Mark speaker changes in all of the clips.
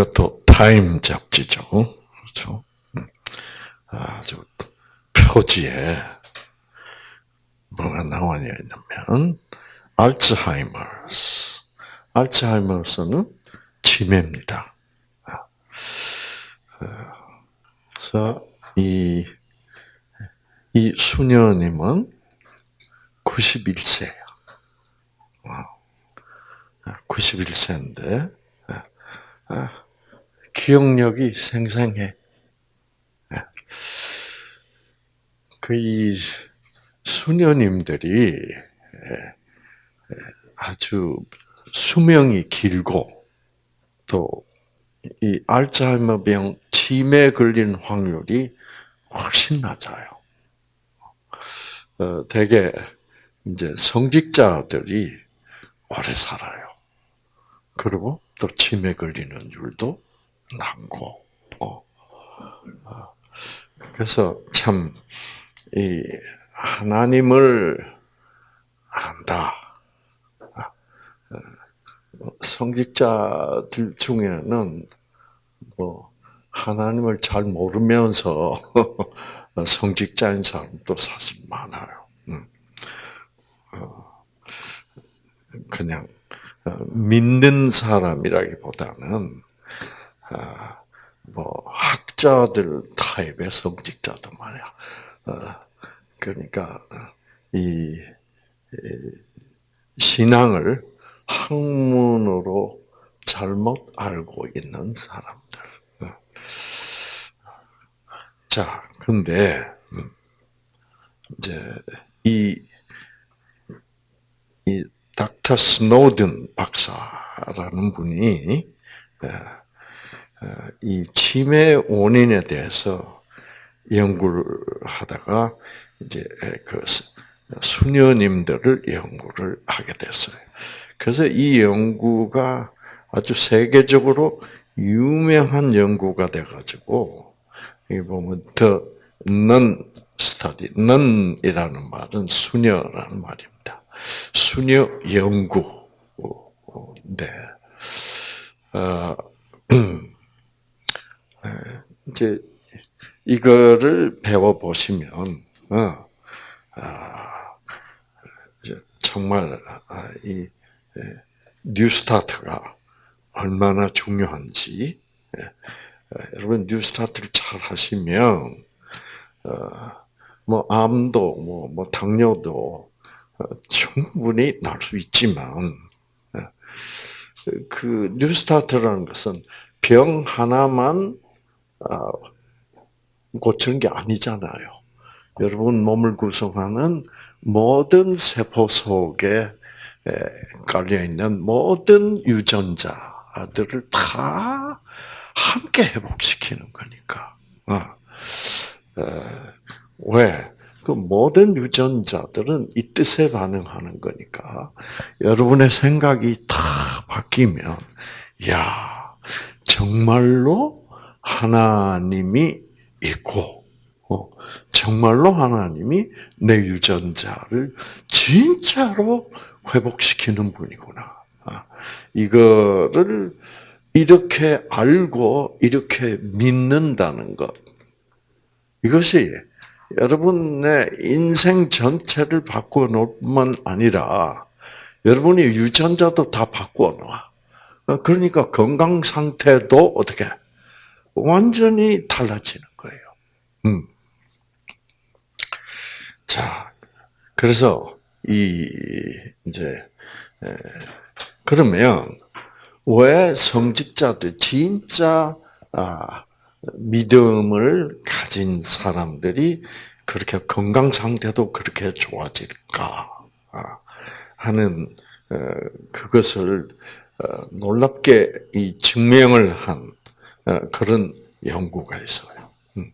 Speaker 1: 이것도 타임 잡지죠. 그렇죠? 음. 아주 표지에 뭐가 나와냐 면 알츠하이머스. 알츠하이머스는 치매입니다. 아. 그래서 이, 이 수녀님은 91세예요. 91세인데 아, 아, 기억력이 생생해. 그 이 수녀님들이 아주 수명이 길고 또 이 알츠하이머 병 치매 걸린 확률이 훨씬 낮아요. 어, 대개 이제 성직자들이 오래 살아요. 그리고 또 치매 걸리는 율도 낮고, 어. 어. 그래서 참, 이, 하나님을 안다. 아, 어, 성직자들 중에는 뭐, 하나님을 잘 모르면서 성직자인 사람도 사실 많아요. 음. 어, 그냥 어, 믿는 사람이라기보다는 뭐 학자들 타입의 성직자도 말이야. 그러니까 이 신앙을 학문으로 잘못 알고 있는 사람들. 자, 근데 음, 이제 이, 이 닥터 스노든 박사라는 분이 이 치매 원인에 대해서 연구를 하다가 이제 그 수녀님들을 연구를 하게 됐어요. 그래서 이 연구가 아주 세계적으로 유명한 연구가 돼가지고 이 보면 더 non study, non이라는 말은 수녀라는 말입니다. 수녀 연구. 네. 어, 이제 이거를 배워 보시면 어, 아, 정말 아, 이 뉴스타트가 얼마나 중요한지 예, 여러분 뉴스타트를 잘 하시면 어, 뭐 암도 뭐, 뭐 당뇨도 어, 충분히 날 수 있지만 예, 그 뉴스타트라는 것은 병 하나만 아, 고치는 게 아니잖아요. 여러분 몸을 구성하는 모든 세포 속에 깔려 있는 모든 유전자들을 다 함께 회복시키는 거니까. 어. 왜? 그 모든 유전자들은 이 뜻에 반응하는 거니까 여러분의 생각이 다 바뀌면 야 정말로 하나님이 있고 어, 정말로 하나님이 내 유전자를 진짜로 회복시키는 분이구나. 아, 이거를 이렇게 알고 이렇게 믿는다는 것. 이것이 여러분의 인생 전체를 바꾸어 놓을 뿐만 아니라 여러분의 유전자도 다 바꾸어 놓아. 그러니까 건강 상태도 어떻게 완전히 달라지는 거예요. 음. 자, 그래서 이 이제 그러면 왜 성직자들 진짜 아, 믿음을 가진 사람들이 그렇게 건강 상태도 그렇게 좋아질까 아, 하는 어, 그것을 어, 놀랍게 이 증명을 한 어, 그런 연구가 있어요. 음.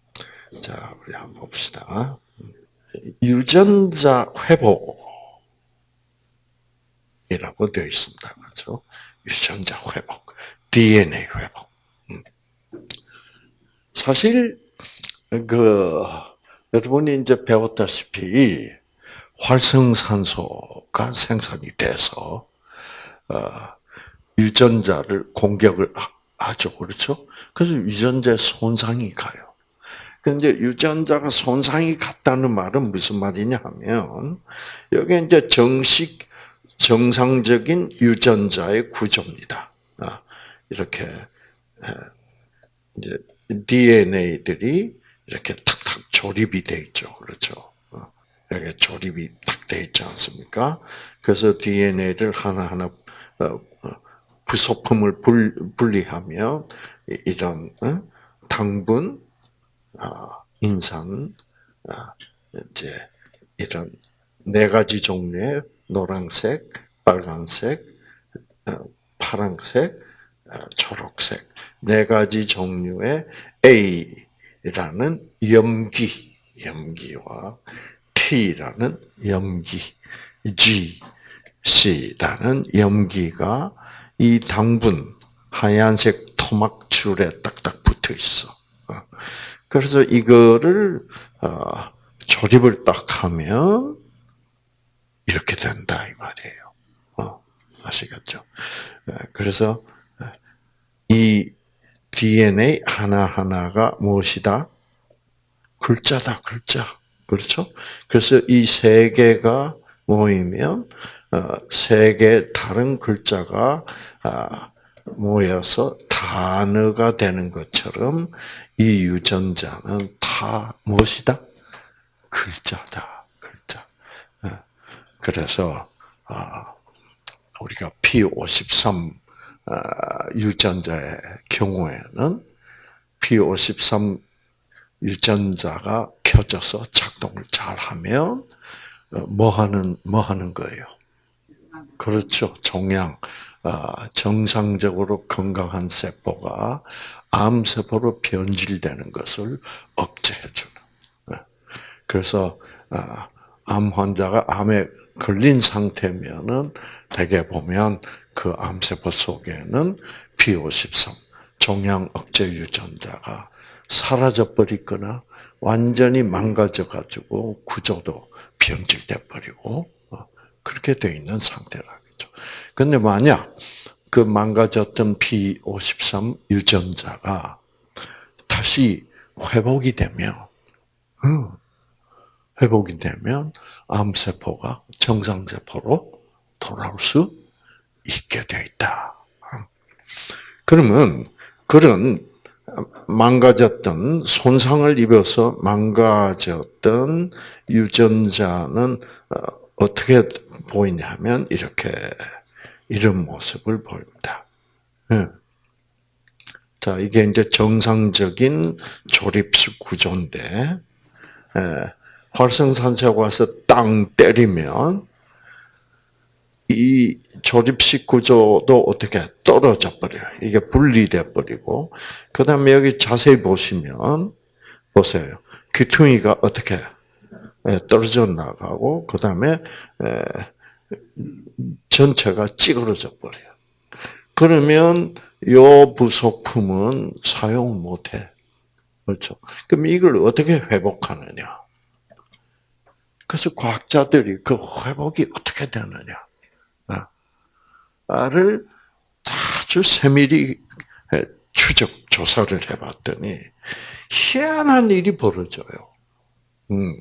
Speaker 1: 자, 우리 한번 봅시다. 유전자 회복이라고 되어 있습니다. 그렇죠? 유전자 회복, DNA 회복. 음. 사실 그 여러분이 이제 배웠다시피 활성산소가 생산이 돼서 어, 유전자를 공격을 하죠. 그렇죠? 그래서 유전자에 손상이 가요. 근데 유전자가 손상이 갔다는 말은 무슨 말이냐 하면, 여기 이제 정식, 정상적인 유전자의 구조입니다. 아, 이렇게, 이제 DNA들이 이렇게 탁탁 조립이 돼 있죠. 그렇죠. 어, 여기 조립이 탁 돼 있지 않습니까? 그래서 DNA를 하나하나 어, 어, 부속품을 분리하며 이런 당분, 인산, 이제 이런 네 가지 종류의 노란색, 빨간색, 파란색, 초록색 네 가지 종류의 A라는 염기, 염기와 T라는 염기, G, C라는 염기가 이 당분 하얀색 토막줄에 딱딱 붙어 있어. 어. 그래서 이거를 어, 조립을 딱 하면 이렇게 된다 이 말이에요. 어, 아시겠죠? 그래서 이 DNA 하나하나가 무엇이다? 글자다, 글자. 그렇죠? 그래서 이 세 개가 모이면 어, 세개 다른 글자가 아, 모여서 단어가 되는 것처럼 이 유전자는 다 무엇이다? 글자다, 글자. 어, 그래서 아, 우리가 P53 아, 유전자의 경우에는 P53 유전자가 켜져서 작동을 잘 하면 어, 뭐 하는 뭐 하는 거예요? 그렇죠. 종양 아, 정상적으로 건강한 세포가 암 세포로 변질되는 것을 억제해 주는. 네. 그래서 아, 암 환자가 암에 걸린 상태면은 대개 보면 그 암세포 속에는 P53 종양 억제 유전자가 사라져 버리거나 완전히 망가져 가지고 구조도 변질돼 버리고 어, 그렇게 돼 있는 상태라겠죠. 근데 만약 그 망가졌던 P53 유전자가 다시 회복이 되면 음, 회복이 되면 암세포가 정상세포로 돌아올 수 있게 되어 있다. 그러면 그런 망가졌던 손상을 입어서 망가졌던 유전자는 어, 어떻게 보이냐면 이렇게 이런 모습을 보입니다. 예. 자, 이게 이제 정상적인 조립식 구조인데 예. 활성산소가 와서 땅 때리면 이 조립식 구조도 어떻게 떨어져 버려요. 이게 분리돼 버리고 그 다음에 여기 자세히 보시면 보세요. 귀퉁이가 어떻게 예, 떨어져 나가고 그 다음에 전체가 찌그러져 버려요. 그러면 요 부속품은 사용 못해. 그렇죠. 그럼 이걸 어떻게 회복하느냐? 그래서 과학자들이 그 회복이 어떻게 되느냐? 를 아주 세밀히 추적 조사를 해봤더니 희한한 일이 벌어져요. 음.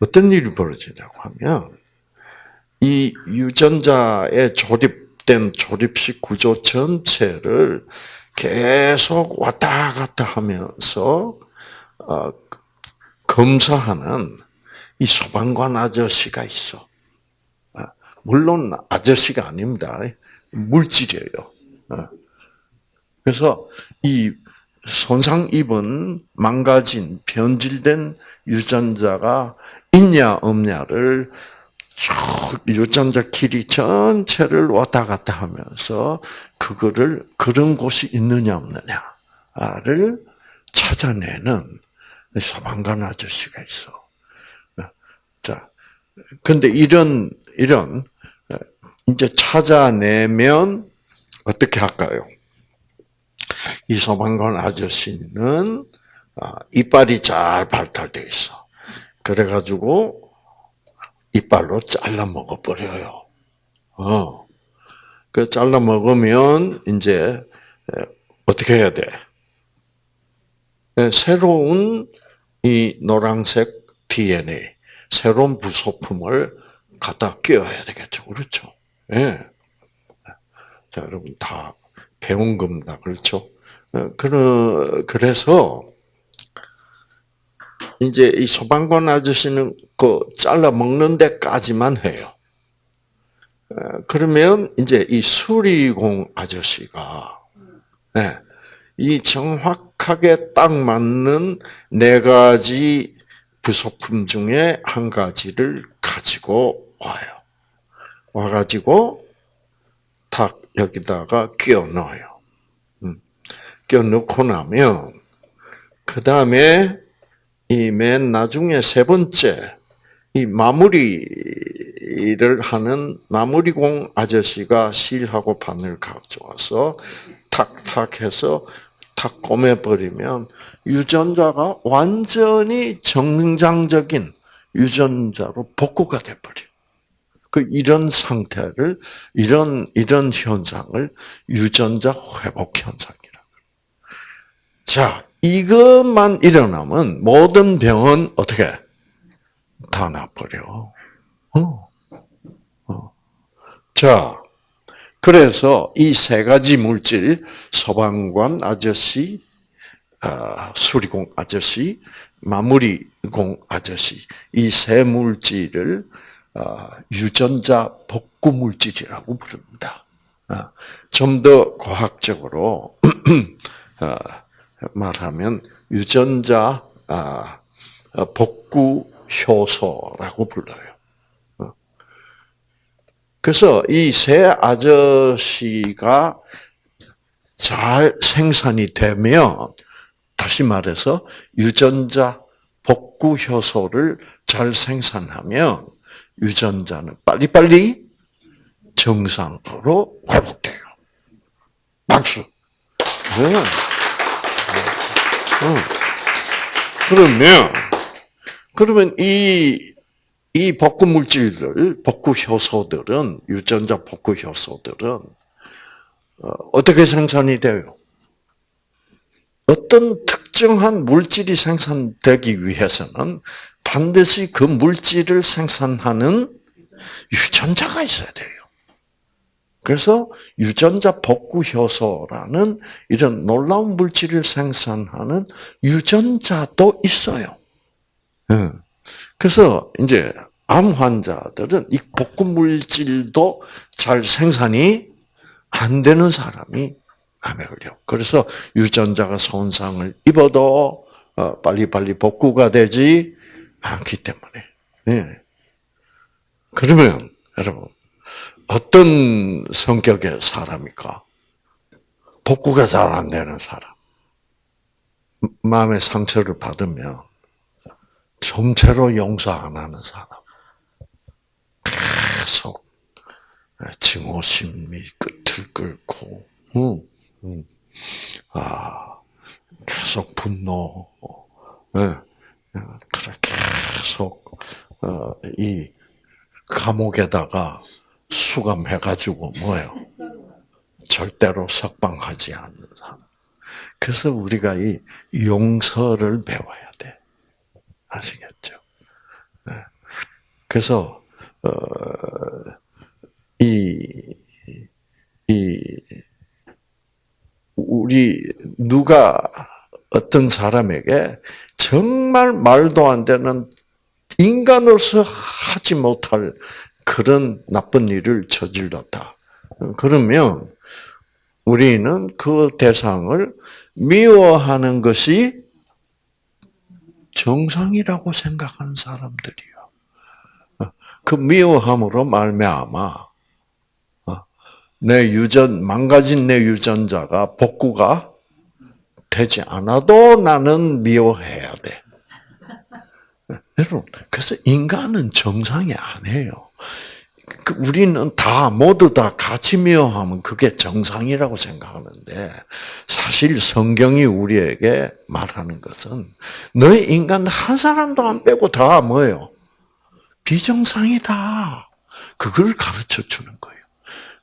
Speaker 1: 어떤 일이 벌어지냐고 하면 이 유전자에 조립된 조립식 구조 전체를 계속 왔다 갔다 하면서 어, 검사하는 이 소방관 아저씨가 있어. 물론 아저씨가 아닙니다. 물질이에요. 어. 그래서 이 손상 입은 망가진 변질된 유전자가 있냐 없냐를 쭉 유전자 길이 전체를 왔다 갔다 하면서 그거를 그런 곳이 있느냐 없느냐를 찾아내는 소방관 아저씨가 있어. 어. 자, 근데 이런 이런 이제 찾아내면 어떻게 할까요? 이 소방관 아저씨는 아, 이빨이 잘 발달돼 있어. 그래가지고 이빨로 잘라 먹어버려요. 어. 그 잘라 먹으면 이제 어떻게 해야 돼? 네, 새로운 이 노란색 DNA, 새로운 부속품을 갖다 끼워야 되겠죠. 그렇죠? 예. 자, 여러분 다 배운 겁니다. 그렇죠? 그래서, 이제 이 소방관 아저씨는 그 잘라 먹는 데까지만 해요. 어, 그러면 이제 이 수리공 아저씨가, 네, 이 정확하게 딱 맞는 네 가지 부속품 중에 한 가지를 가지고 와요. 와가지고 탁 여기다가 끼워 넣어요. 음. 끼워 넣고 나면 그 다음에 이 맨 나중에 세 번째 이 마무리를 하는 마무리공 아저씨가 실하고 바늘 가져와서 탁탁 해서 탁 꼬매버리면 유전자가 완전히 정상적인 유전자로 복구가 돼버려. 그 이런 상태를 이런 이런 현상을 유전자 회복 현상이라. 자, 이것만 일어나면 모든 병은 어떻게 다 나버려. 어. 어. 자, 그래서 이 세 가지 물질 소방관 아저씨, 아, 수리공 아저씨, 마무리공 아저씨 이 세 물질을 아, 유전자 복구 물질이라고 부릅니다. 아, 좀더 과학적으로 말하면 유전자 복구 효소라고 불러요. 그래서 이세 아저씨가 잘 생산이 되면 다시 말해서 유전자 복구 효소를 잘 생산하면 유전자는 빨리빨리 정상으로 회복돼요. 박수. 네. 그러면 그러면 이 이 복구 물질들, 복구 효소들은 유전자 복구 효소들은 어떻게 생산이 돼요? 어떤 특정한 물질이 생산되기 위해서는 반드시 그 물질을 생산하는 유전자가 있어야 돼요. 그래서 유전자 복구 효소라는 이런 놀라운 물질을 생산하는 유전자도 있어요. 그래서 이제 암 환자들은 이 복구 물질도 잘 생산이 안 되는 사람이 암에 걸려. 그래서 유전자가 손상을 입어도 어, 빨리빨리 복구가 되지 않기 때문에. 네. 그러면 여러분 어떤 성격의 사람입니까? 복구가 잘 안 되는 사람. 마음의 상처를 받으면 점체로 용서 안 하는 사람. 계속 증오심이 끝을 끌고, 음, 음. 아, 계속 분노, 네. 그래 계속 어, 이 감옥에다가 수감해가지고 뭐요? 절대로 석방하지 않는 사람. 그래서 우리가 이 용서를 배워야 돼. 아시겠죠? 네. 그래서 어, 이, 이 우리 누가 어떤 사람에게 정말 말도 안 되는 인간으로서 하지 못할 그런 나쁜 일을 저질렀다. 그러면 우리는 그 대상을 미워하는 것이 정상이라고 생각하는 사람들이요. 그 미워함으로 말미암아 내 유전 망가진 내 유전자가 복구가 되지 않아도 나는 미워해야 돼. 여러분, 그래서 인간은 정상이 아니에요. 그 우리는 다 모두 다 같이 미워하면 그게 정상이라고 생각하는데 사실 성경이 우리에게 말하는 것은 너희 인간 한 사람도 안 빼고 다 뭐예요? 비정상이다. 그걸 가르쳐 주는 거예요.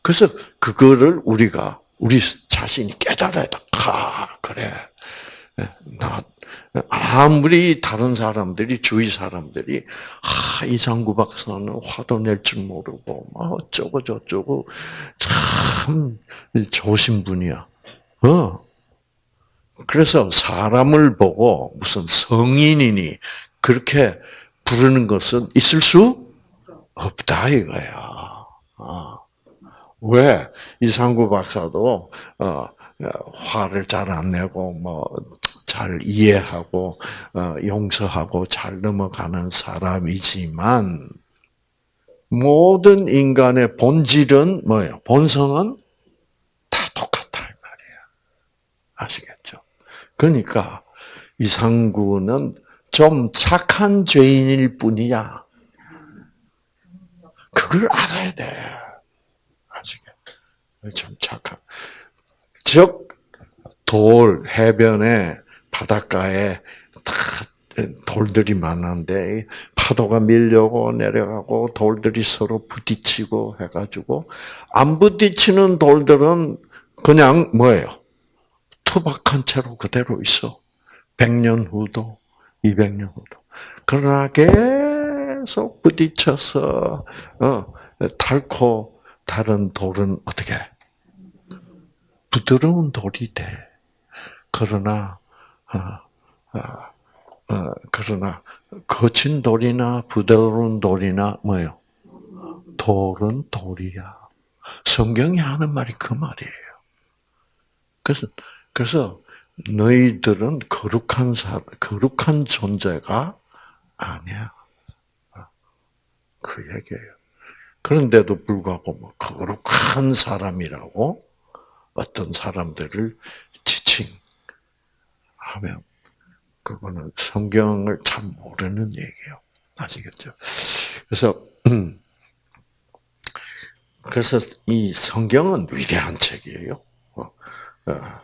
Speaker 1: 그래서 그거를 우리가 우리 자신이 깨달아야 돼. 아, 그래. 나, 아무리 다른 사람들이, 주위 사람들이, 아, 이상구 박사는 화도 낼 줄 모르고, 막 어쩌고 저쩌고, 참, 좋으신 분이야. 어. 그래서 사람을 보고 무슨 성인이니 그렇게 부르는 것은 있을 수 없다 이거야. 아. 왜 이상구 박사도 어, 화를 잘 안 내고 뭐 잘 이해하고 어, 용서하고 잘 넘어가는 사람이지만 모든 인간의 본질은 뭐예요? 본성은 다 똑같다 이 말이야. 아시겠죠? 그러니까 이상구는 좀 착한 죄인일 뿐이야. 그걸 알아야 돼. 아시겠죠? 좀 착한. 즉, 돌, 해변에, 바닷가에 다 돌들이 많은데, 파도가 밀려고 내려가고, 돌들이 서로 부딪히고 해가지고, 안 부딪히는 돌들은 그냥 뭐예요? 투박한 채로 그대로 있어. 100년 후도, 200년 후도. 그러나 계속 부딪혀서, 어, 닳고, 다른 돌은 어떻게? 부드러운 돌이 돼. 그러나, 그러나, 거친 돌이나 부드러운 돌이나 뭐요? 돌은 돌이야. 성경이 하는 말이 그 말이에요. 그래서, 그래서 너희들은 거룩한 사, 거룩한 존재가 아니야. 그 얘기예요. 그런데도 불구하고 뭐 거룩한 사람이라고 어떤 사람들을 그거는 성경을 잘 모르는 얘기예요. 아시겠죠? 그래서 그래서 이 성경은 위대한 책이에요. 어, 어,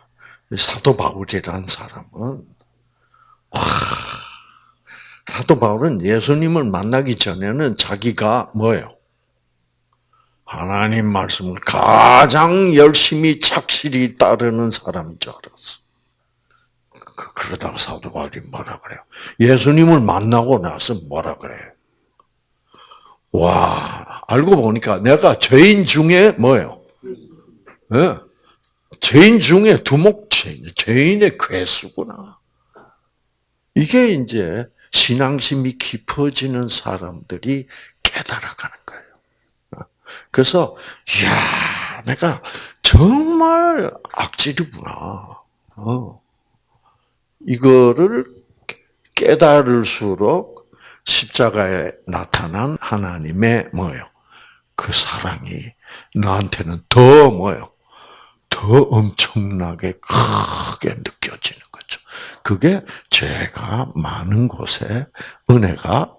Speaker 1: 사도 바울이라는 사람은 와 사도 바울은 예수님을 만나기 전에는 자기가 뭐예요? 하나님 말씀을 가장 열심히 착실히 따르는 사람인 줄 알았어. 그, 그러다가 사도 바울이 뭐라 그래요? 예수님을 만나고 나서 뭐라 그래? 와, 알고 보니까 내가 죄인 중에 뭐예요? 네? 죄인 중에 두목죄인, 죄인의 괴수구나. 이게 이제 신앙심이 깊어지는 사람들이 깨달아가는 거예요. 그래서 야 내가 정말 악질이구나. 어. 이거를 깨달을수록 십자가에 나타난 하나님의 뭐요? 그 사랑이 나한테는 더 뭐요? 더 엄청나게 크게 느껴지는 거죠. 그게 죄가 많은 곳에 은혜가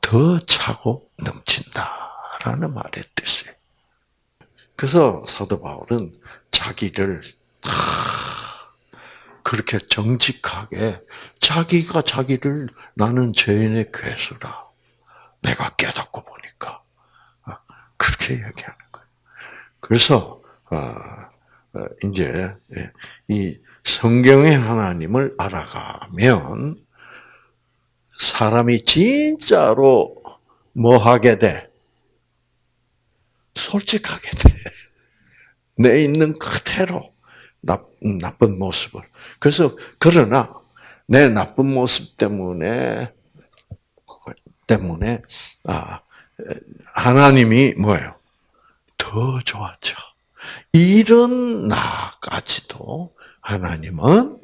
Speaker 1: 더 차고 넘친다라는 말의 뜻이에요. 그래서 사도 바울은 자기를 그렇게 정직하게 자기가 자기를 나는 죄인의 괴수라 내가 깨닫고 보니까 그렇게 얘기하는 거예요. 그래서 어, 이제 예, 이 성경의 하나님을 알아가면 사람이 진짜로 뭐 하게 돼? 솔직하게 돼. 내 있는 그대로 나, 나쁜 모습을. 그래서 그러나 내 나쁜 모습 때문에 때문에 아 하나님이 뭐예요? 더 좋았죠. 이런 나까지도 하나님은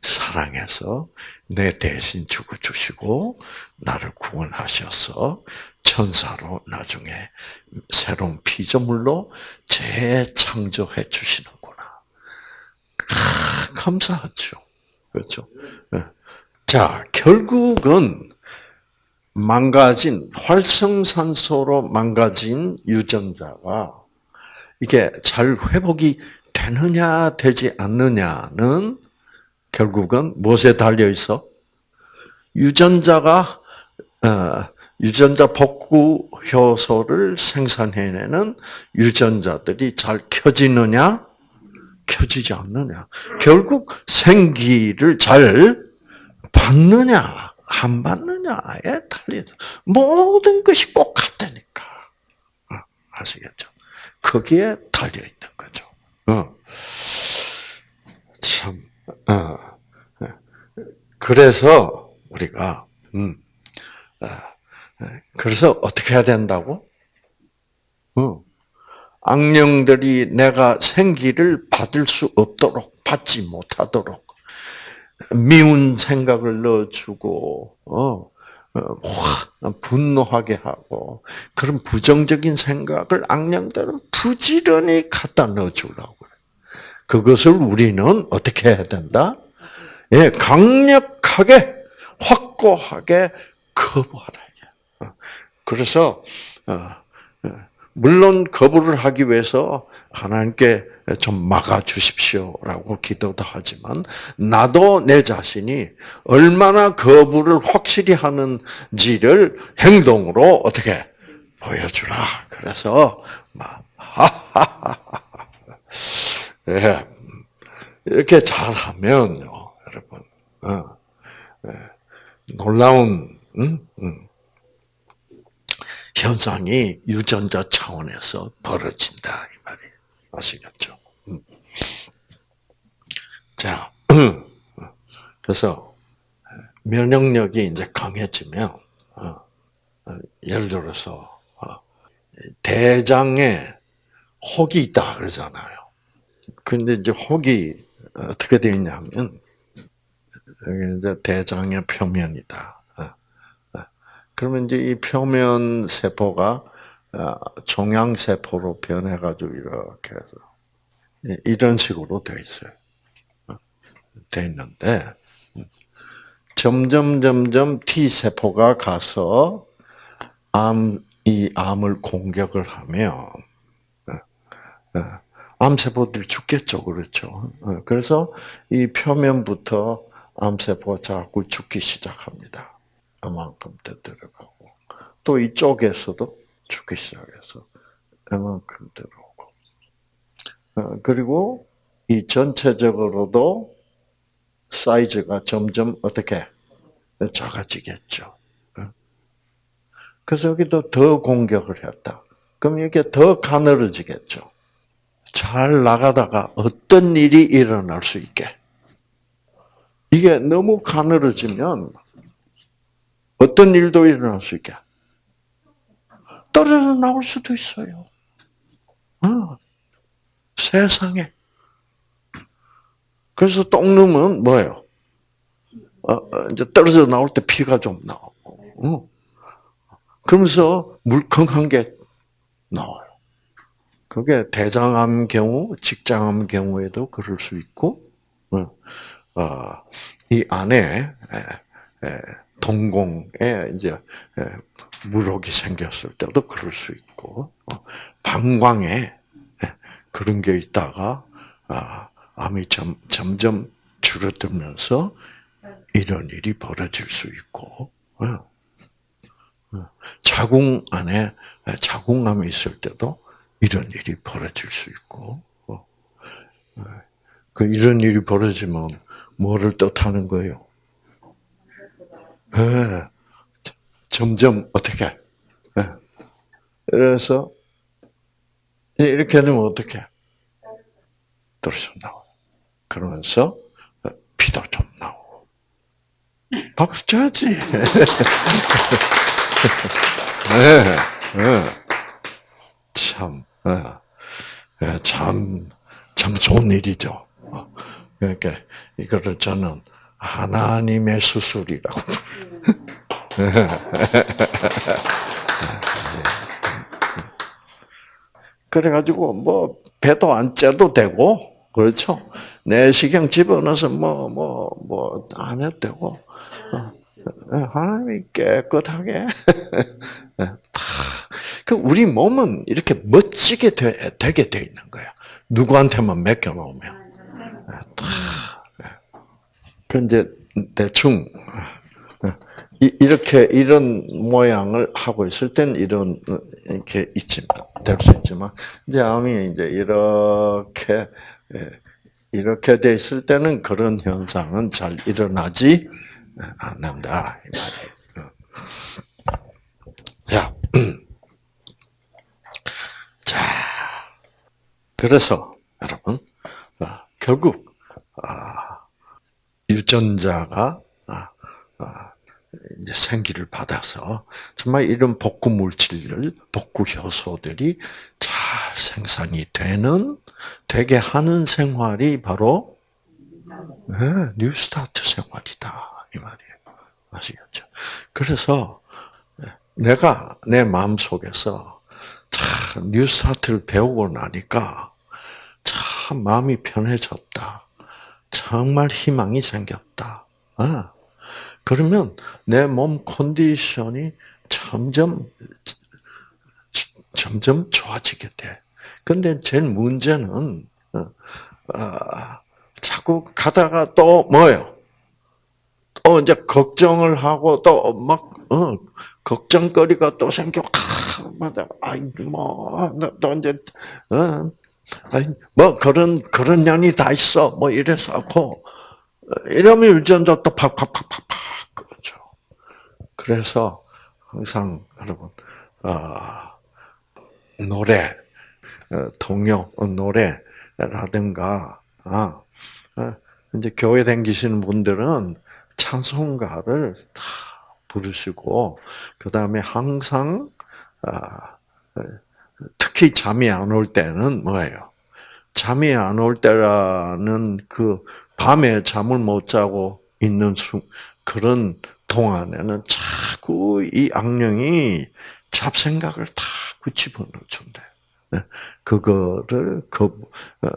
Speaker 1: 사랑해서 내 대신 죽어 주시고 나를 구원하셔서 천사로 나중에 새로운 피조물로 재창조해 주시는구나. 아, 감사하죠. 그렇죠. 네. 자, 결국은 망가진 활성산소로 망가진 유전자가 이게 잘 회복이 되느냐 되지 않느냐는 결국은 무엇에 달려 있어? 유전자가 어, 유전자 복구 효소를 생산해내는 유전자들이 잘 켜지느냐 켜지지 않느냐. 결국 생기를 잘 받느냐, 안 받느냐에 달리다. 모든 것이 꼭 같다니까. 어, 아시겠죠? 거기에 달려 있는 거죠. 어. 참, 어. 그래서 우리가 음, 어, 그래서 어떻게 해야 된다고? 어. 악령들이 내가 생기를 받을 수 없도록 받지 못하도록 미운 생각을 넣어주고 어, 어, 분노하게 하고 그런 부정적인 생각을 악령들은 부지런히 갖다 넣어주려고 그래. 그것을 우리는 어떻게 해야 된다? 예, 강력하게 확고하게 거부하라. 어, 그래서 물론 거부를 하기 위해서 하나님께 좀 막아 주십시오라고 기도도 하지만 나도 내 자신이 얼마나 거부를 확실히 하는지를 행동으로 어떻게 보여주라. 그래서 막 예. 이렇게 잘하면요, 여러분, 어, 예. 놀라운. 현상이 유전자 차원에서 벌어진다 이 말이에요. 아시겠죠? 음. 자, 그래서 면역력이 이제 강해지면 어, 어, 예를 들어서 어, 대장에 혹이 있다 그러잖아요. 근데 이제 혹이 어떻게 되어 있냐면 여기 이제 대장의 표면이다. 그러면 이제 이 표면 세포가 종양 세포로 변해가지고 이렇게 해서 이런 식으로 돼 있어요. 돼 있는데 점점 점점 T 세포가 가서 암 이 암을 공격을 하면 암 세포들이 죽겠죠, 그렇죠. 그래서 이 표면부터 암 세포가 자꾸 죽기 시작합니다. 이만큼 더 들어가고 또 이쪽에서도 죽기 시작해서 이만큼 들어오고 어, 그리고 이 전체적으로도 사이즈가 점점 어떻게 작아지겠죠. 어? 그래서 여기도 더 공격을 했다. 그럼 이게 더 가늘어지겠죠. 잘 나가다가 어떤 일이 일어날 수 있게. 이게 너무 가늘어지면 어떤 일도 일어날 수 있게. 떨어져 나올 수도 있어요. 어, 세상에. 그래서 똥누은 뭐예요? 어, 어, 이제 떨어져 나올 때 피가 좀 나오고. 어. 그러면서 물컹한 게 나와요. 그게 대장암 경우, 직장암 경우에도 그럴 수 있고, 어, 어이 안에 동공에 이제 물혹이 생겼을 때도 그럴 수 있고 어, 방광에 그런 게 있다가 아, 암이 점, 점점 줄어들면서 이런 일이 벌어질 수 있고 어, 어, 자궁 안에 자궁암이 있을 때도 이런 일이 벌어질 수 있고 그 이런 일이 벌어지면 뭐를 뜻하는 거예요? 네. 점점 어떻게? 네. 그래서 이렇게 되면 어떻게? 떨어져 나오. 그러면서 피도 좀 나오고. 박수 쳐야지. 네, 네. 참, 네. 참, 참 좋은 일이죠. 그러니까 이거를 저는 하나님의 수술이라고. 그래가지고 뭐 배도 안 째도 되고 그렇죠. 내시경 집어넣어서 뭐 뭐 뭐 안 해도 되고 어. 하나님이 깨끗하게 그 우리 몸은 이렇게 멋지게 되, 되게 돼 있는 거야. 누구한테만 맡겨 놓으면 그 이제 대충 이렇게 이런 모양을 하고 있을 땐 이런 이렇게 있지만 될 수 있지만 이제 암이 이제 이렇게 예, 이렇게 돼 있을 때는 그런 현상은 잘 일어나지 않는다 이. 자, 자, 그래서 여러분 어, 결국 아, 유전자가 아, 아, 이제 생기를 받아서 정말 이런 복구 물질들, 복구 효소들이 잘 생산이 되는 되게 하는 생활이 바로 네, 뉴스타트 생활이다 이 말이에요. 아시겠죠? 그래서 내가 내 마음 속에서 참 뉴스타트를 배우고 나니까 참 마음이 편해졌다. 정말 희망이 생겼다. 어. 그러면 내 몸 컨디션이 점점 점점 좋아지게 돼. 근데 제일 문제는 어, 어, 자꾸 가다가 또 뭐요? 또 이제 걱정을 하고 또막 어, 걱정거리가 또 생겨. 아, 맞아. 아이 뭐또 이제 어, 뭐 그런 그런 년이 다 있어. 뭐 이래서 하고 이러면 유전자 또 팍팍팍팍팍 그렇죠. 그래서 항상 여러분 아 노래 어, 동요 어, 노래라든가 아 이제 교회 다니시는 분들은 찬송가를 다 부르시고 그 다음에 항상 아, 특히 잠이 안 올 때는 뭐예요? 잠이 안 올 때라는 그 밤에 잠을 못 자고 있는 수, 그런 동안에는 자꾸 이 악령이 잡생각을 다 집어넣어 준대. 네. 그거를 그 어,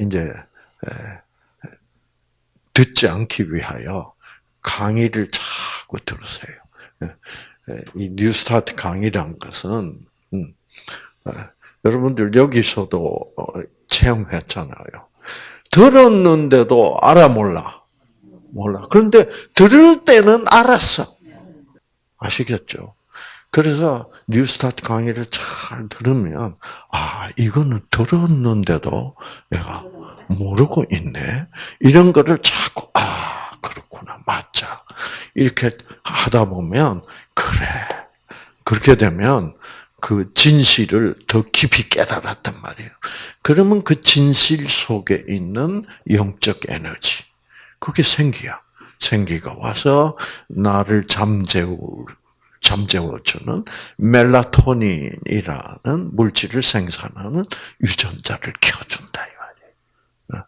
Speaker 1: 이제 듣지 않기 위하여 강의를 자꾸 들으세요. 이 뉴스타트 강의란 것은 음, 여러분들 여기서도 어, 체험했잖아요. 들었는데도 알아 몰라. 몰라. 그런데 들을 때는 알았어. 아시겠죠? 그래서 뉴스타트 강의를 잘 들으면 아 이거는 들었는데도 내가 모르고 있네. 이런 거를 자꾸 아 그렇구나 맞자 이렇게 하다 보면 그래 그렇게 되면 그 진실을 더 깊이 깨달았단 말이에요. 그러면 그 진실 속에 있는 영적 에너지 그게 생기야. 생기가 와서 나를 잠재울 잠재워주는 멜라토닌이라는 물질을 생산하는 유전자를 켜준다 이. 어?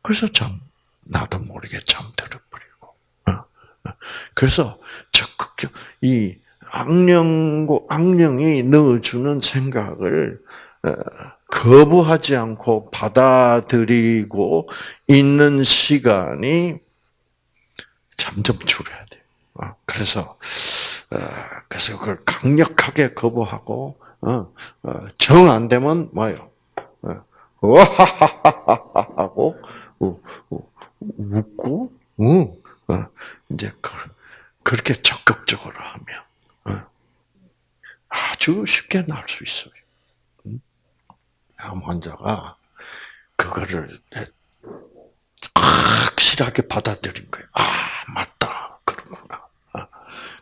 Speaker 1: 그래서 참 나도 모르게 잠들어 버리고. 어? 어? 그래서 적극적 이 악령고 악령이 넣어주는 생각을 거부하지 않고 받아들이고 있는 시간이 점점 줄어야 돼. 그래서 어, 그래서 그걸 강력하게 거부하고 어, 어, 정안 되면 뭐요? 와하하하하 하고 웃고 이제 그렇게 적극적으로 하면 아주 쉽게 날 수 있어요. 암 환자가 그거를 확실하게 받아들인 거예요. 아 맞다 그렇구나.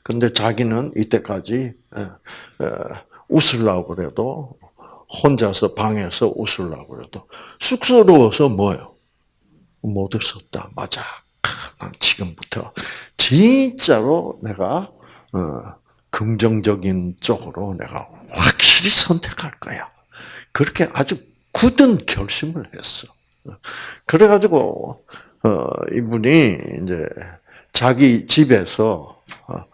Speaker 1: 근데 자기는 이때까지 웃으려고 그래도 혼자서 방에서 웃으려고 그래도 쑥스러워서 뭐요? 못 웃었다. 맞아. 난 지금부터 진짜로 내가 어, 긍정적인 쪽으로 내가 확실히 선택할 거야. 그렇게 아주 굳은 결심을 했어. 그래가지고 어, 이분이 이제 자기 집에서 어,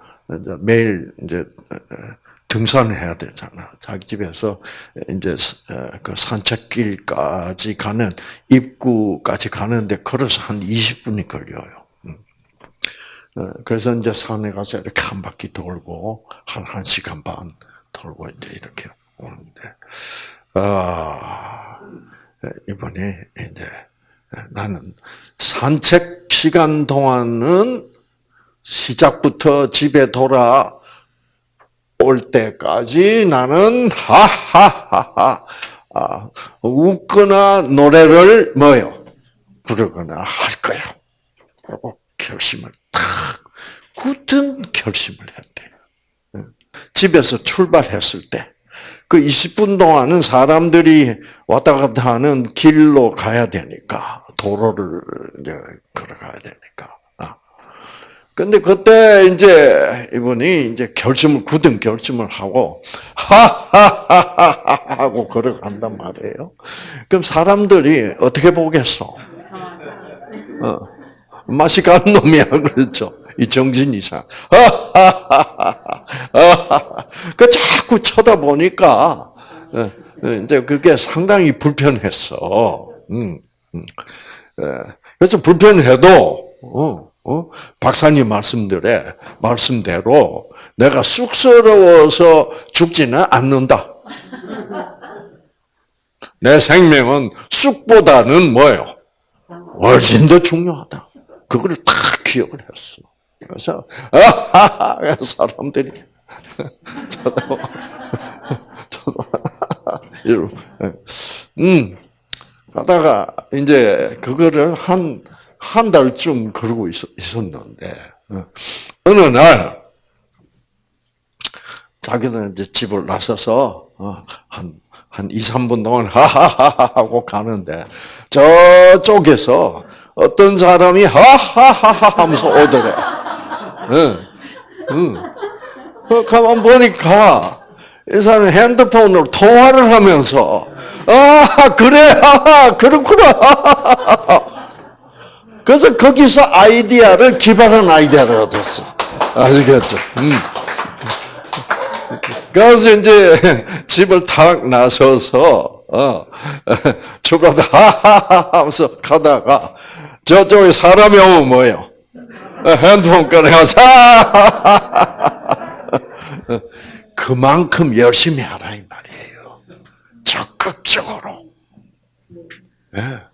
Speaker 1: 매일 이제 등산을 해야 되잖아. 자기 집에서 이제 그 산책길까지 가는 입구까지 가는데 걸어서 한 20분이 걸려요. 음. 어, 그래서 이제 산에 가서 이렇게 한 바퀴 돌고 한 1시간 반 돌고 이제 이렇게 오는데 아 이번에 이제 나는 산책 시간 동안은 시작부터 집에 돌아 올 때까지 나는 하하하하 아, 웃거나 노래를 뭐요 부르거나 할 거야. 라고 결심을 탁 굳은 결심을 했대요. 집에서 출발했을 때 그 20분 동안은 사람들이 왔다 갔다 하는 길로 가야 되니까 도로를 걸어가야 되니까. 아. 근데 그때 이제 이분이 이제 결심을 굳은 결심을 하고 하하하하 하고 걸어간단 말이에요. 그럼 사람들이 어떻게 보겠어? 어. 맛이 간 놈이야 그렇죠. 이 정신 이상. 그 자꾸 쳐다보니까 어, 이제 그게 상당히 불편했어. 음, 음. 그래서 불편해도 어, 어? 박사님 말씀들에 말씀대로 내가 쑥스러워서 죽지는 않는다. 내 생명은 쑥보다는 뭐예요? 훨씬 더 중요하다. 그걸 딱 기억을 했어. 그래서 아하하 사람들이 저도 저도 이러고 음 하다가 이제 그거를 한 한 달쯤 그러고 있, 있었는데 어느 날 자기는 이제 집을 나서서 한, 한 2, 3분 동안 하하하 하고 가는데 저쪽에서 어떤 사람이 하하하하 하면서 오더래. 응, 응. 그 가만 보니까 이 사람이 핸드폰으로 통화를 하면서 아 그래 아 그렇구나 그래서 거기서 아이디어를 기발한 아이디어를 얻었어 아시겠죠? 음. 그래서 이제 집을 탁 나서서 어, 주가다 하하하 하면서 가다가 저쪽에 사람이 오면 뭐예요? 핸드폰 꺼내서 그만큼 열심히 하라 이 말이에요. 적극적으로. 네.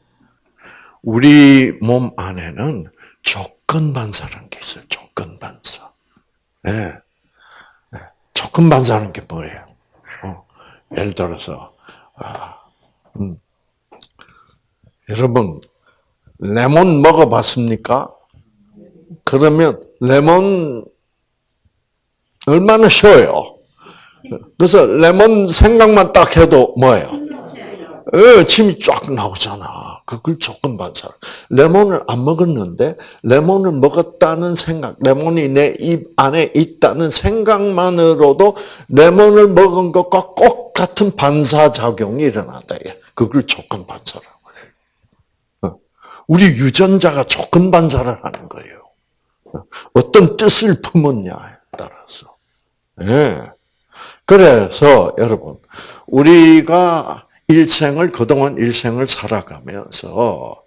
Speaker 1: 우리 몸 안에는 조건 반사라는 게 있어요. 조건 반사. 네. 네. 조건 반사라는 게 뭐예요? 어. 예를 들어서 아, 음. 여러분 레몬 먹어봤습니까? 그러면 레몬 얼마나 쉬워요. 그래서 레몬 생각만 딱 해도 뭐예요? 예, 침이 쫙 나오잖아. 그걸 조건 반사. 레몬을 안 먹었는데 레몬을 먹었다는 생각, 레몬이 내 입 안에 있다는 생각만으로도 레몬을 먹은 것과 꼭 같은 반사 작용이 일어난다. 그걸 조건 반사라고 그래요. 우리 유전자가 조건 반사를 하는 거예요. 어떤 뜻을 품었냐에 따라서. 예. 그래서 여러분 우리가 일생을 그동안 일생을 살아가면서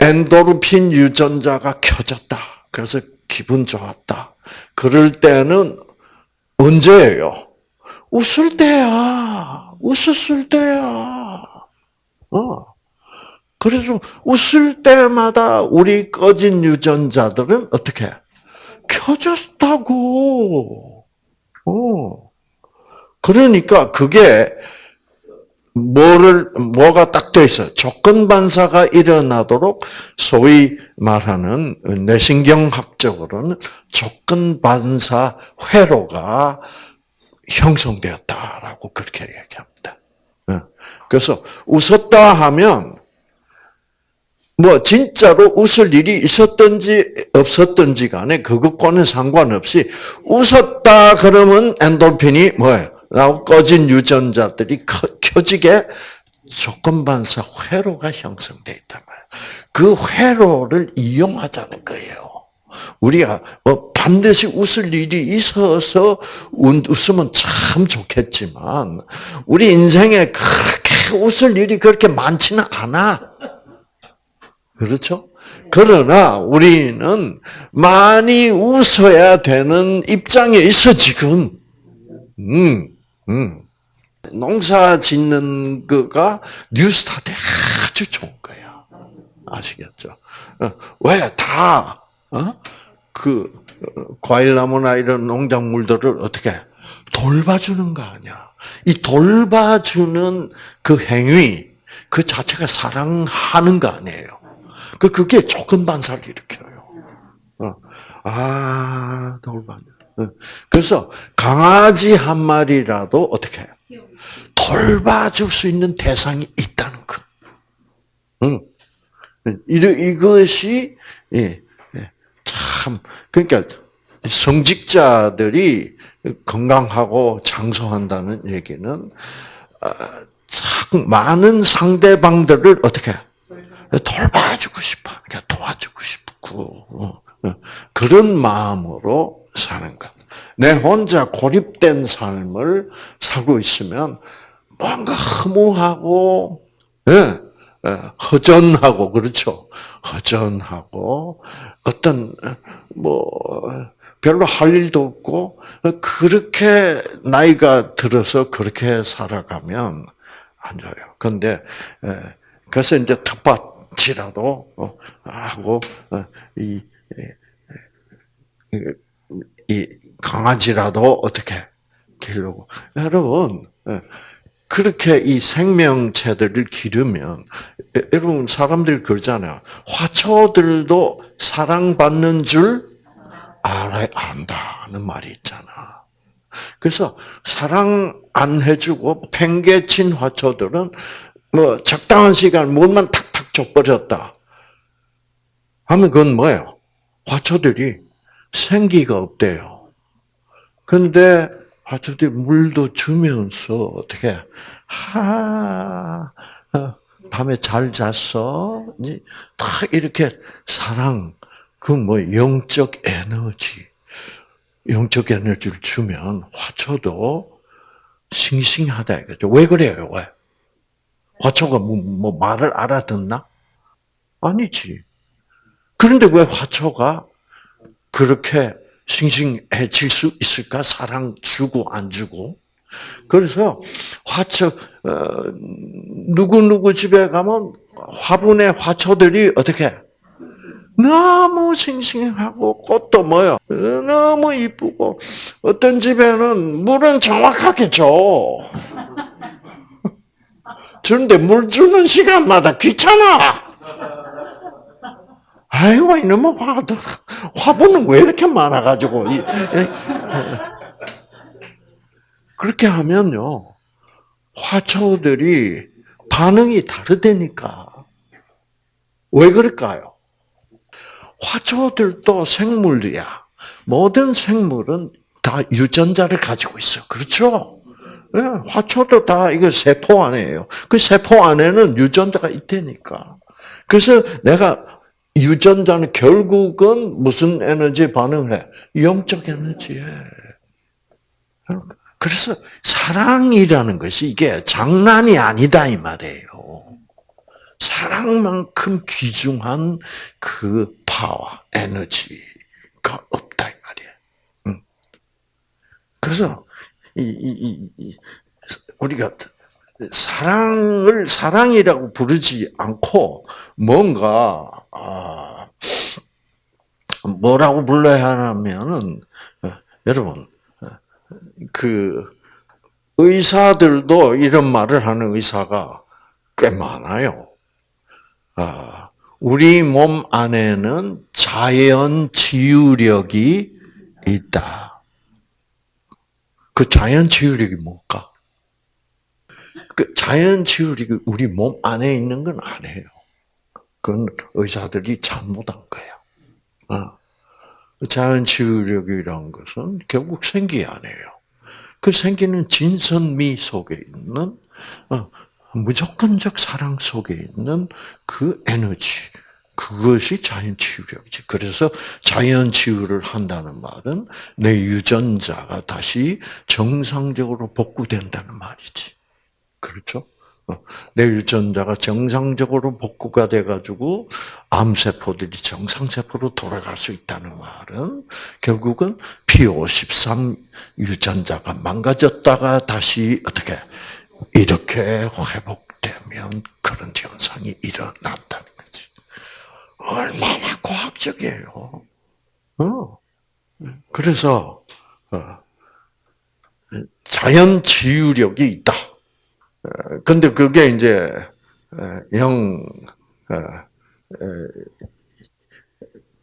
Speaker 1: 엔도르핀 유전자가 켜졌다. 그래서 기분 좋았다. 그럴 때는 언제예요? 웃을 때야. 웃었을 때야. 어. 그래서 웃을 때마다 우리 꺼진 유전자들은 어떻게 켜졌다고. 어. 그러니까 그게 뭐를 뭐가 딱 돼 있어요. 조건 반사가 일어나도록 소위 말하는 뇌신경학적으로는 조건 반사 회로가 형성되었다라고 그렇게 얘기합니다. 어. 그래서 웃었다 하면 뭐 진짜로 웃을 일이 있었든지 없었든지 간에 그것과는 상관없이 웃었다 그러면 엔돌핀이 뭐예요? 나고 꺼진 유전자들이 켜지게 조건 반사 회로가 형성돼 있단 말이에요. 그 회로를 이용하자는 거예요. 우리가 뭐 반드시 웃을 일이 있어서 웃으면 참 좋겠지만 우리 인생에 그렇게 웃을 일이 그렇게 많지는 않아. 그렇죠? 그러나 우리는 많이 웃어야 되는 입장에 있어 지금. 음, 음. 농사 짓는 거가 뉴스타트에 아주 좋은 거야. 아시겠죠? 어, 왜 다, 어? 그, 과일나무나 이런 농작물들을 어떻게 돌봐주는 거 아니야. 이 돌봐주는 그 행위, 그 자체가 사랑하는 거 아니에요. 그 그게 조건 반사를 일으켜요. 어. 아. 어. 그래서 강아지 한 마리라도 어떻게? 돌봐줄 수 있는 대상이 있다는 것. 응. 이것이 예, 예, 참 그러니까 성직자들이 건강하고 장수한다는 얘기는 참 많은 상대방들을 어떻게 돌봐주고 싶어, 그러니까 도와주고 싶고. 그런 마음으로 사는 것. 내 혼자 고립된 삶을 살고 있으면 뭔가 허무하고 예, 예, 허전하고 그렇죠. 허전하고 어떤 뭐 별로 할 일도 없고 그렇게 나이가 들어서 그렇게 살아가면 안 좋아요. 그런데 예, 그래서 이제 텃밭이라도 어, 하고 어, 이, 이 강아지라도 어떻게 기르고 여러분 예, 그렇게 이 생명체들을 기르면 여러분 사람들이 그러잖아요. 화초들도 사랑받는 줄 알아 안다는 말이 있잖아. 그래서 사랑 안 해주고 팽개친 화초들은 뭐 적당한 시간 물만 탁탁 줘버렸다. 하면 그건 뭐예요? 화초들이 생기가 없대요. 근데 화초들이 물도 주면서 어떻게 하 어, 밤에 잘 잤어? 다 이렇게 사랑 그 뭐 영적 에너지 영적 에너지를 주면 화초도 싱싱하다 이거죠. 왜 그래요? 왜? 화초가 뭐, 뭐 말을 알아듣나? 아니지. 그런데 왜 화초가 그렇게 싱싱해질 수 있을까? 사랑 주고 안 주고. 그래서 화초 어, 누구 누구 집에 가면 화분의 화초들이 어떻게 너무 싱싱하고 꽃도 뭐요 너무 이쁘고 어떤 집에는 물은 정확하게 줘. 주는데 물 주는 시간마다 귀찮아. 아이고 이놈의 화 화분은 왜 이렇게 많아가지고 그렇게 하면요 화초들이 반응이 다르다니까 왜 그럴까요? 화초들도 생물이야. 모든 생물은 다 유전자를 가지고 있어. 그렇죠? 네, 화초도 다 이거 세포 안에요. 그 세포 안에는 유전자가 있다니까. 그래서 내가 유전자는 결국은 무슨 에너지 반응을 해? 영적 에너지에. 그래서 사랑이라는 것이 이게 장난이 아니다 이 말이에요. 사랑만큼 귀중한 그 파워, 에너지가 없다 이 말이에요. 그래서 이, 이, 이, 우리가 사랑을 사랑이라고 부르지 않고 뭔가 아, 뭐라고 불러야 하냐면은 여러분 그 의사들도 이런 말을 하는 의사가 꽤 많아요. 아, 우리 몸 안에는 자연 치유력이 있다. 그 자연 치유력이 뭘까? 그 자연 치유력이 우리 몸 안에 있는 건 아니에요. 그건 의사들이 잘못한 거예요. 어. 자연 치유력이라는 것은 결국 생기 아니에요. 그 생기는 진선미 속에 있는 어, 무조건적 사랑 속에 있는 그 에너지, 그것이 자연 치유력이지. 그래서 자연 치유를 한다는 말은 내 유전자가 다시 정상적으로 복구된다는 말이지. 그렇죠? 어, 내 유전자가 정상적으로 복구가 돼가지고 암세포들이 정상세포로 돌아갈 수 있다는 말은 결국은 P53 유전자가 망가졌다가 다시 어떻게 이렇게 회복되면 그런 현상이 일어난다는 거지. 얼마나 과학적이에요. 어. 그래서 어, 자연 치유력이 있다. 어, 근데 그게 이제 영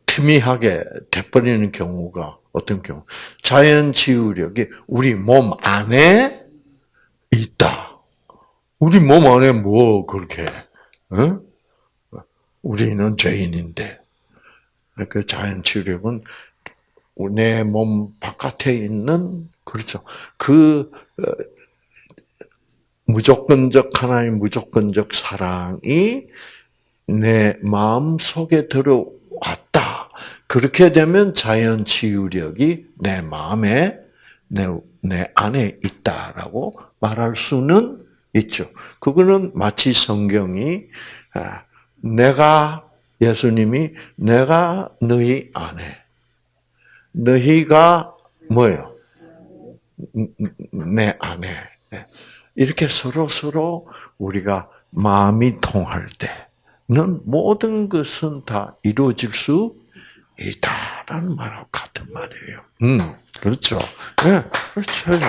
Speaker 1: 희미하게 돼버리는 경우가 어떤 경우? 자연 치유력이 우리 몸 안에 있다. 우리 몸 안에 뭐 그렇게? 어? 우리는 죄인인데 그 자연 치유력은 내 몸 바깥에 있는 그렇죠. 그 어, 무조건적 하나님 무조건적 사랑이 내 마음 속에 들어왔다. 그렇게 되면 자연 치유력이 내 마음에 내, 내 안에 있다라고 말할 수는 있죠. 그거는 마치 성경이 아, 내가 예수님이 내가 너희 안에 너희가 뭐요? 내 안에 이렇게 서로 서로 우리가 마음이 통할 때는 모든 것은 다 이루어질 수 있다라는 말하고 같은 말이에요. 음, 그렇죠. 네, 그렇죠. 네.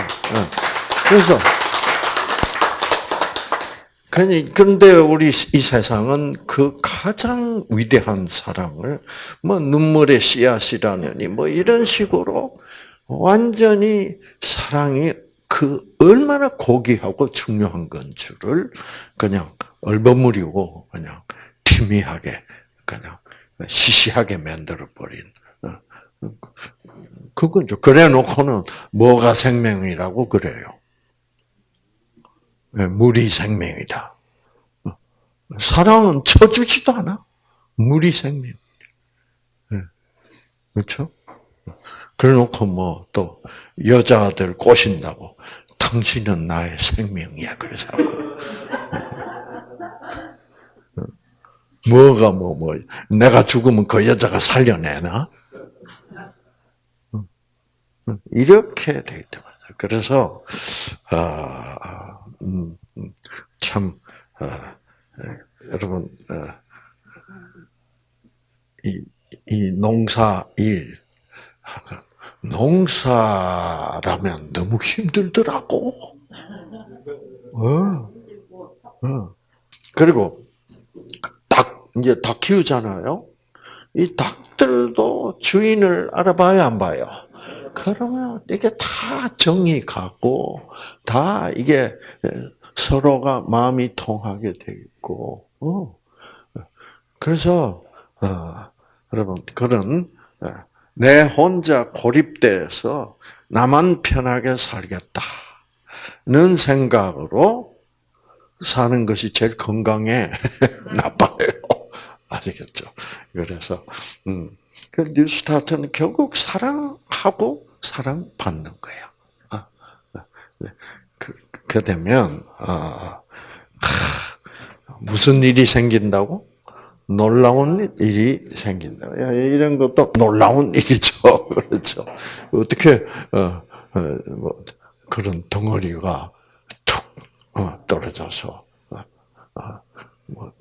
Speaker 1: 그래서 그런데 우리 이 세상은 그 가장 위대한 사랑을 뭐 눈물의 씨앗이라느니 뭐 이런 식으로 완전히 사랑이 그 얼마나 고귀하고 중요한 건 줄을 그냥 얼버무리고 그냥 희미하게 그냥 시시하게 만들어 버린 어, 그건죠. 그래 놓고는 뭐가 생명이라고 그래요. 네, 물이 생명이다. 어, 사랑은 쳐주지도 않아. 물이 생명. 네, 그렇죠? 그래 놓고 뭐 또 여자들 꼬신다고 당신은 나의 생명이야. 그래서 뭐가 뭐뭐 내가 죽으면 그 여자가 살려내나? 이렇게 돼 있단 말이야. 그래서 아, 음, 음, 참 아, 여러분 아, 이, 이 농사 일 농사라면 너무 힘들더라고. 어, 어. 그리고 닭 이제 닭 키우잖아요. 이 닭들도 주인을 알아봐야 안 봐요. 그러면 이게 다 정이 가고 다 이게 서로가 마음이 통하게 돼 있고. 어. 그래서 어, 여러분 그런 어, 내 혼자 고립돼서 나만 편하게 살겠다는 생각으로 사는 것이 제일 건강에 나빠요. 아시겠죠? 그래서 음, 그 뉴스타트는 결국 사랑하고 사랑받는 거예요. 아, 네. 그, 그 되면 아, 무슨 일이 생긴다고? 놀라운 일이 생긴다. 이런 것도 놀라운 일이죠. 그렇죠. 어떻게 어, 어, 뭐 그런 덩어리가 툭 어, 떨어져서 어, 어, 뭐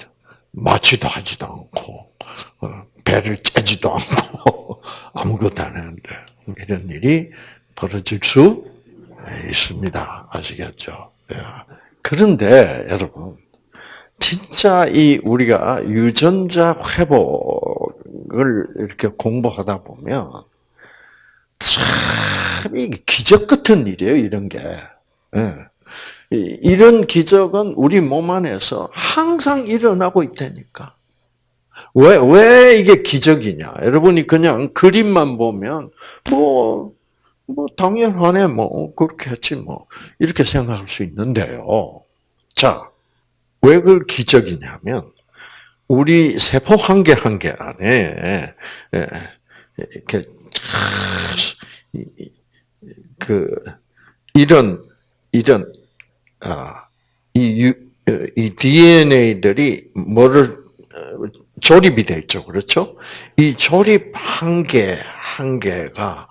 Speaker 1: 마취도 하지도 않고 어, 배를 째지도 않고 아무것도 안 하는데 이런 일이 벌어질 수 있습니다. 아시겠죠? 예. 그런데 여러분 진짜 이 우리가 유전자 회복을 이렇게 공부하다 보면 참 이게 기적 같은 일이에요, 이런 게. 예. 이런 기적은 우리 몸 안에서 항상 일어나고 있다니까. 왜, 왜 이게 기적이냐? 여러분이 그냥 그림만 보면, 뭐, 뭐, 당연하네, 뭐, 그렇게 했지, 뭐, 이렇게 생각할 수 있는데요. 자, 왜 그걸 기적이냐면 우리 세포 한 개 한 개 안에 예, 이렇게 그 이런 이런 아이 이 DNA들이 뭐를 어, 조립이 돼 있죠, 그렇죠? 이 조립 한 개 한 개가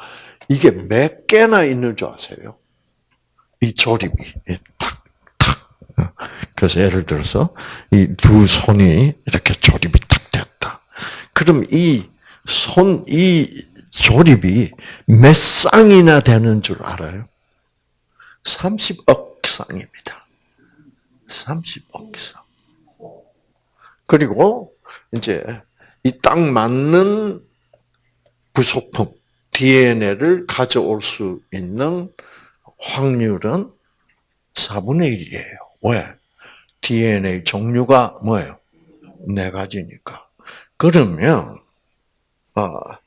Speaker 1: 이게 몇 개나 있는 줄 아세요? 이 조립이 딱 그래서 예를 들어서 이 두 손이 이렇게 조립이 딱 됐다. 그럼 이 손, 이 조립이 몇 쌍이나 되는 줄 알아요? 30억 쌍입니다. 30억 쌍. 그리고 이제 이 딱 맞는 부속품 DNA를 가져올 수 있는 확률은 4분의 1이에요. 왜? DNA 종류가 뭐예요? 네 가지니까. 그러면 아,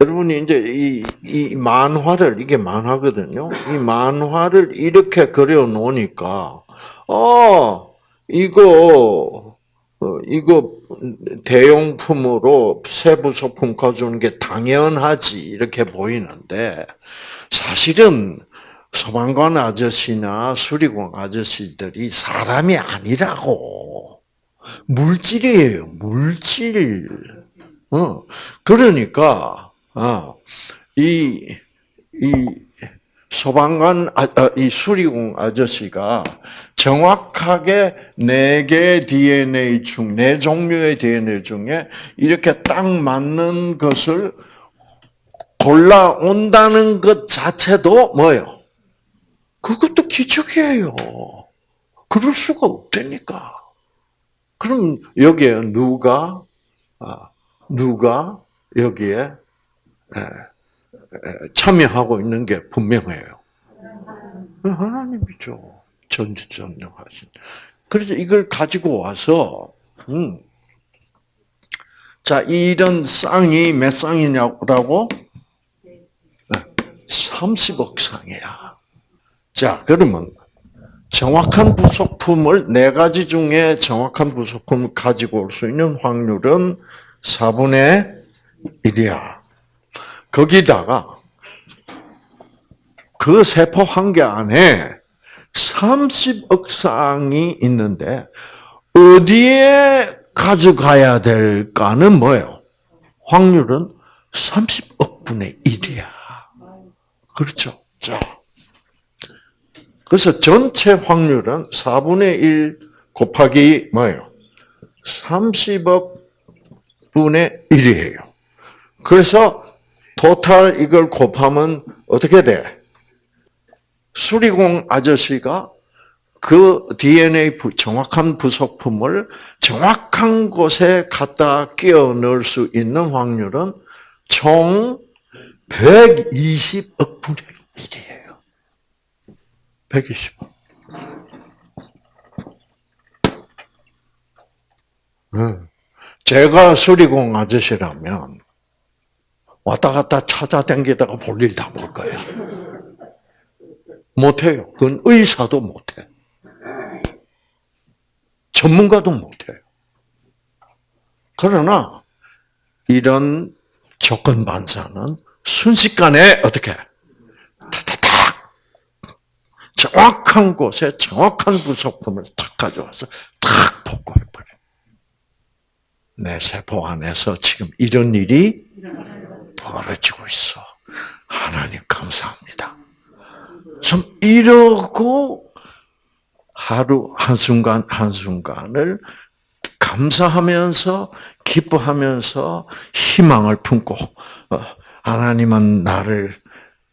Speaker 1: 여러분이 이제 이, 이 만화를 이게 만화거든요. 이 만화를 이렇게 그려 놓으니까 어 이거 어, 이거 대용품으로 세부 소품 가져오는 게 당연하지 이렇게 보이는데 사실은 소방관 아저씨나 수리공 아저씨들이 사람이 아니라고 물질이에요 물질. 어 그러니까 아이이 소방관 아, 아, 이 수리공 아저씨가 정확하게 네 개의 DNA 중, 네 종류의 DNA 중에 이렇게 딱 맞는 것을 골라온다는 것 자체도 뭐예요? 그것도 기적이에요. 그럴 수가 없다니까. 그럼 여기에 누가, 아, 누가 여기에 참여하고 있는 게 분명해요. 하나님이죠. 전지전능하신. 그래서 이걸 가지고 와서, 음. 자, 이런 쌍이 몇 쌍이냐고? 30억 쌍이야. 자, 그러면 정확한 부속품을 네 가지 중에 정확한 부속품을 가지고 올 수 있는 확률은 4분의 1이야. 거기다가 그 세포 한 개 안에 30억 쌍이 있는데 어디에 가져가야 될까는 뭐예요? 확률은 30억 분의 1이야. 그렇죠? 자. 그래서 전체 확률은 4분의 1 곱하기 뭐예요? 30억 분의 1이에요. 그래서 토탈 이걸 곱하면 어떻게 돼? 수리공 아저씨가 그 DNA 정확한 부속품을 정확한 곳에 갖다 끼워 넣을 수 있는 확률은 총 120억 분의 1이에요. 120억. 제가 수리공 아저씨라면 왔다 갔다 찾아다니다가 볼일 다 볼 거예요. 못해요. 그건 의사도 못해. 전문가도 못해요. 그러나 이런 조건 반사는 순식간에 어떻게 타타탁 정확한 곳에 정확한 부속품을 탁 가져와서 탁 복구해버려. 내 세포 안에서 지금 이런 일이 벌어지고 있어. 하나님 감사합니다. 참 이러고 하루 한순간 한순간을 감사하면서 기뻐하면서 희망을 품고 어, 하나님은 나를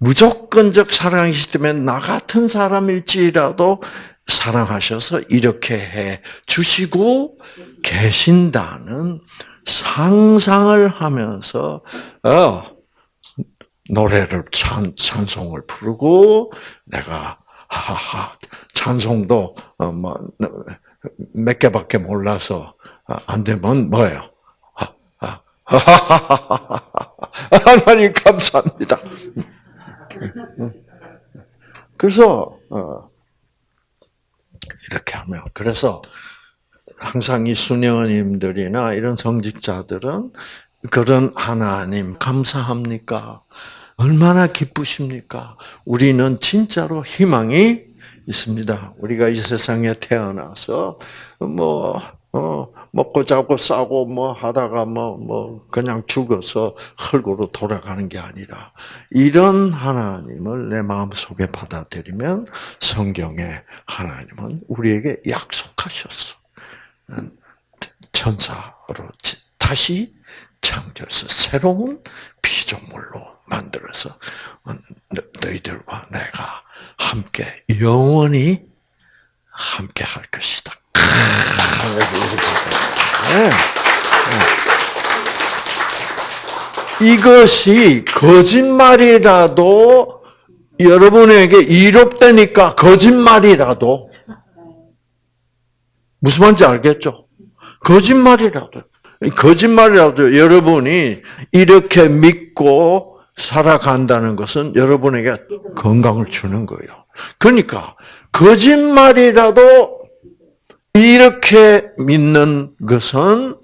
Speaker 1: 무조건적 사랑이시 때문에 나 같은 사람일지라도 사랑하셔서 이렇게 해 주시고 계신다는 상상을 하면서 어, 노래를 찬 찬송을 부르고 내가 하하 찬송도 어, 뭐몇 개밖에 몰라서 아, 안 되면 뭐예요? 하나님 감사합니다. 그래서 어, 이렇게 하면 그래서 항상 이 수녀님들이나 이런 성직자들은 그런 하나님 감사합니까? 얼마나 기쁘십니까? 우리는 진짜로 희망이 있습니다. 우리가 이 세상에 태어나서 뭐 어, 먹고 자고 싸고 뭐 하다가 뭐, 뭐, 그냥 죽어서 흙으로 돌아가는 게 아니라, 이런 하나님을 내 마음 속에 받아들이면 성경에 하나님은 우리에게 약속하셨어. 천사로 다시 창조해서 새로운 피조물로 만들어서 너희들과 내가 함께 영원히 함께 할 것이다. 네. 네. 이것이 거짓말이라도 여러분에게 이롭다니까 거짓말이라도 무슨 말인지 알겠죠? 거짓말이라도 거짓말이라도 여러분이 이렇게 믿고 살아간다는 것은 여러분에게 건강을 주는 거예요. 그러니까 거짓말이라도 이렇게 믿는 것은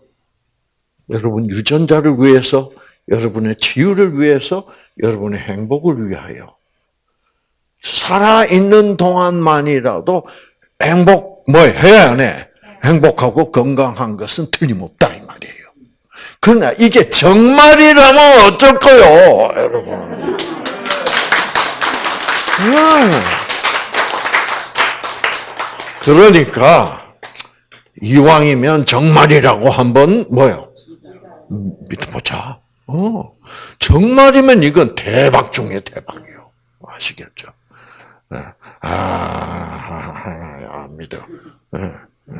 Speaker 1: 여러분 유전자를 위해서, 여러분의 치유를 위해서, 여러분의 행복을 위하여 살아 있는 동안만이라도 행복 뭐 해야 안 해? 행복하고 건강한 것은 틀림없다 이 말이에요. 그러나 이게 정말이라면 어쩔 거요, 여러분. 음. 그러니까 이왕이면 정말이라고 한번 뭐요? 믿어보자. 어, 정말이면 이건 대박 중에 대박이요. 아시겠죠? 네. 아, 아, 믿어. 네, 네.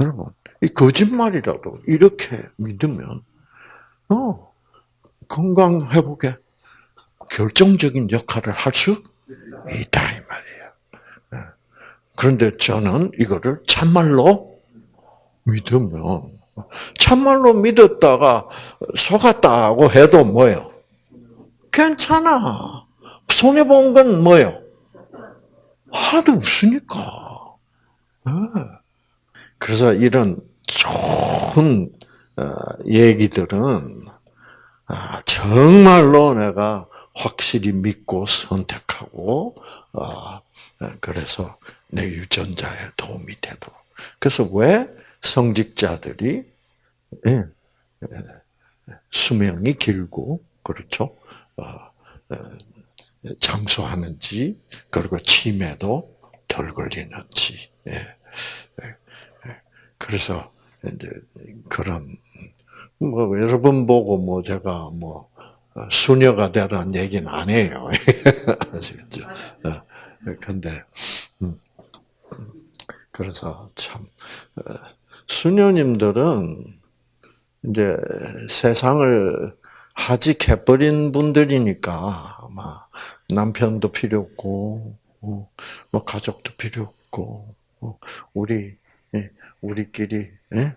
Speaker 1: 여러분, 이 거짓말이라도 이렇게 믿으면, 어, 건강 회복에 결정적인 역할을 할 수 있다, 이 말이에요. 네. 그런데 저는 이거를 참말로 믿으면, 참말로 믿었다가 속았다고 해도 뭐요? 괜찮아. 손해 본 건 뭐요? 하나도 없으니까. 네. 그래서 이런 좋은 어, 얘기들은 아, 정말로 내가 확실히 믿고 선택하고 어, 그래서 내 유전자에 도움이 되도록. 그래서 왜 성직자들이 예, 수명이 길고 그렇죠? 어, 장수하는지 그리고 치매도 덜 걸리는지. 예. 그래서 이제 그런 뭐 여러분 보고 뭐 제가 뭐 수녀가 되라는 얘기는 안 해요. 아시겠죠? 근데 음, 그래서 참 어, 수녀님들은 이제 세상을 하직해버린 분들이니까 아마 남편도 필요 없고 어, 뭐 가족도 필요 없고 어, 우리 예, 우리끼리 예?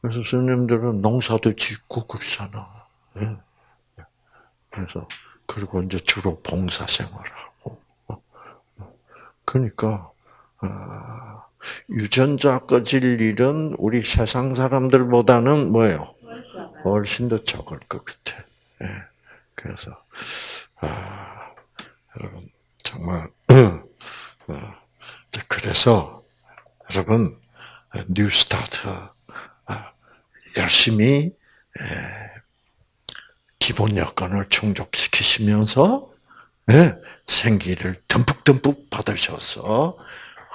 Speaker 1: 그래서 스님들은 농사도 짓고 그러잖아. 예? 그래서 그리고 이제 주로 봉사 생활하고 그러니까 아, 유전자 꺼질 일은 우리 세상 사람들보다는 뭐예요? 훨씬 더 적을 것 같아. 예. 그래서 아, 여러분 정말 어, 그래서 여러분 New Start 열심히 기본 여건을 충족시키시면서 생기를 듬뿍듬뿍 받으셔서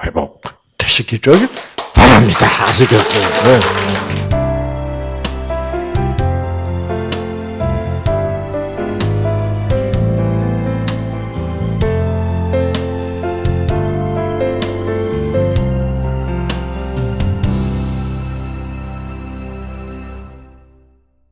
Speaker 1: 회복 되시기를 바랍니다. 아시겠죠?